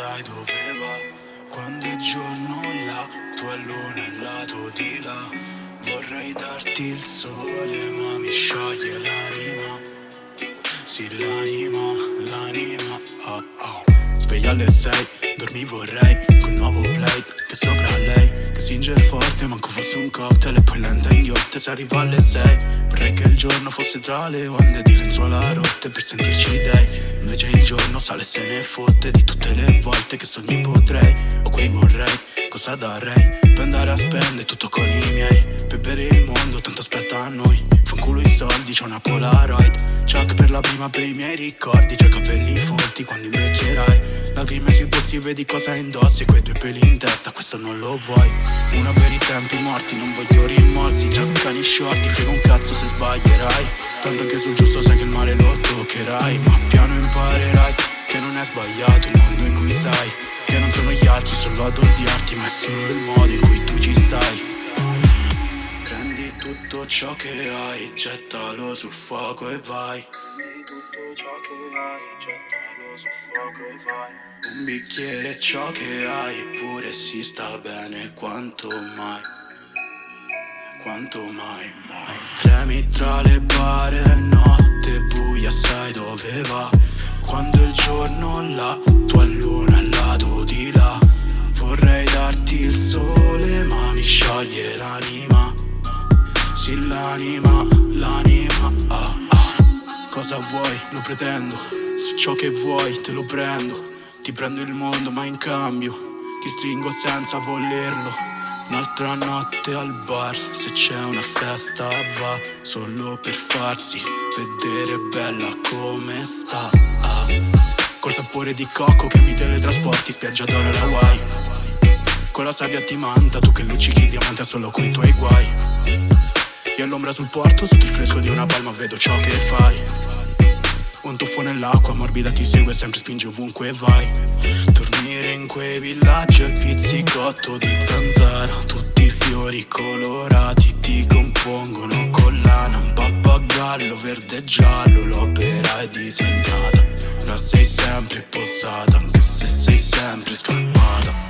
sai dove va Quando è giorno là, tu luna al lato di là. Vorrei darti il sole ma mi scioglie l'anima. Sì l'anima, l'anima, oh oh Sveglia alle sei, dormi vorrei Col nuovo play, che sopra lei Che singe forte, manco fosse un cocktail E poi lenta in ghiotte se arriva alle sei Vorrei che il giorno fosse tra le onde Di lenzuola rotte per sentirci dei. Invece il giorno sale e se ne fotte Di tutte le volte che sogni potrei. O quei vorrei, cosa darei Per andare a spendere tutto con i miei? Per bere il mondo, tanto aspetta a noi. Fanculo i soldi, c'ho una Polaroid. Chuck per la prima per i miei ricordi. C'ho i capelli folti quando invecchierai Lacrime sui pozzi vedi cosa indossi Quei due peli in testa, questo non lo vuoi. Una per i tempi morti, non voglio rimorsi Già cani shorti, frega un cazzo se sbaglierai. Tanto che sul giusto sai che il male lo toccherai Ma piano imparerai che non è sbagliato il mondo in cui stai. Che non sono gli altri solo ad odiarti Ma è solo il modo in cui tu ci stai. Prendi tutto ciò che hai, gettalo sul fuoco e vai tutto ciò che hai, gettalo sul fuoco e vai. Un bicchiere è ciò che hai, eppure si sta bene quanto mai. Quanto mai, mai. Tremi tra le bare, notte buia, sai dove va. Quando il giorno là, tua luna al lato di là. Vorrei darti il sole ma mi scioglie l'anima. Sì l'anima. Cosa vuoi? Lo pretendo Se ciò che vuoi te lo prendo Ti prendo il mondo ma in cambio Ti stringo senza volerlo Un'altra notte al bar, se c'è una festa va Solo per farsi vedere bella come sta ah. Col sapore di cocco che mi teletrasporti spiaggia d'oro alla Hawaii Con la sabbia ti manta, tu che luccichi il diamante solo coi tuoi guai Io all'ombra sul porto, sotto il fresco di una palma vedo ciò che fai. Un tuffo nell'acqua morbida ti segue sempre spinge ovunque vai. Dormire in quei villaggi al pizzicotto di zanzara Tutti i fiori colorati ti compongono collana Un pappagallo verde e giallo l'opera è disegnata. Ora sei sempre posata anche se sei sempre scappata